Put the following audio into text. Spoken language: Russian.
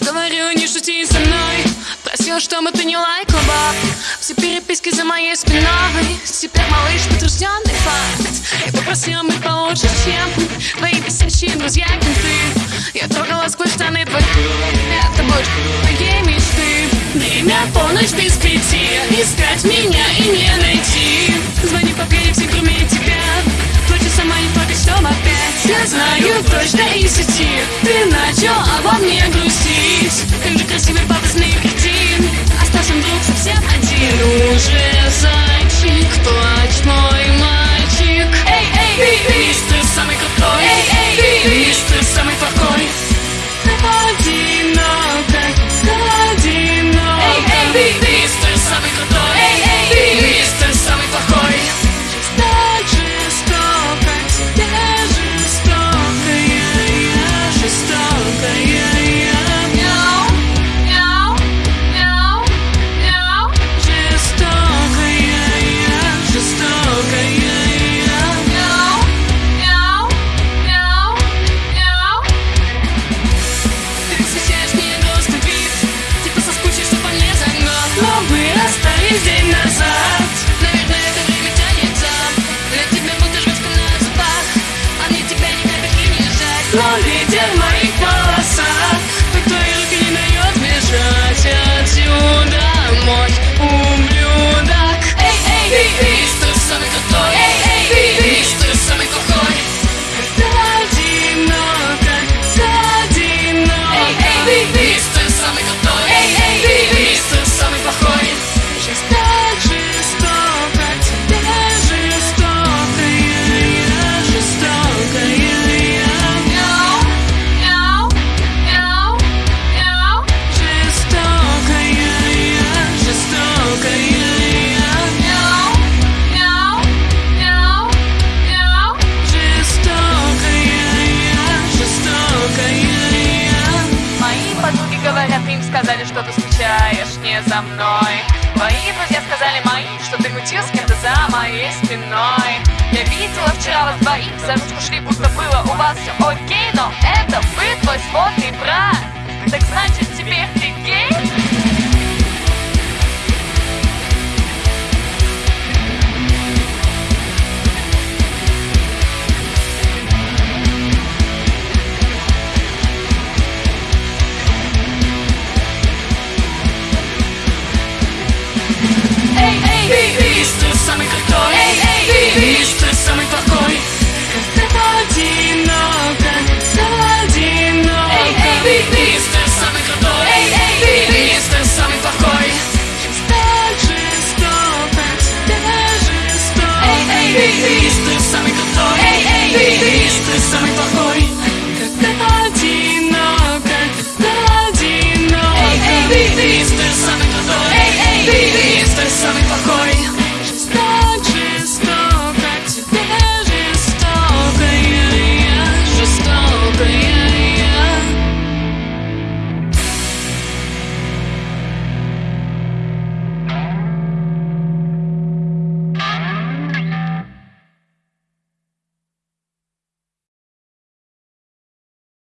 Я говорю, не шути со мной. Просил, чтобы ты не лайкал, баб Все переписки за моей спиной. Теперь, малыш, подтвержденный факт. Я попросил быть получше, чем Твои бесящие друзья, кенты Я трогала сквозь штаны твои Это больше моей мечты. Время полночь без пяти. Искать меня и не найти. Звони по все кроме тебя. Плачу сама, не чтоб опять. Я знаю точно из сети Ты начал обо мне грустить. Как же красивый пафосный кретин. Остался вдруг совсем один. Уже зайчик, не жаль скучаешь не за мной. Твои друзья сказали мои, что ты мутил с кем-то за моей спиной. Я видела вчера вас двоих, за ручку шли, будто было у вас все окей Но это вы твой сводный брат. Так значит теперь ты Эй, ты самый крутой эй, ты самый плохой одиноко, одиноко эй, ты самый крутой эй, ты самый плохой эй, ты самый крутой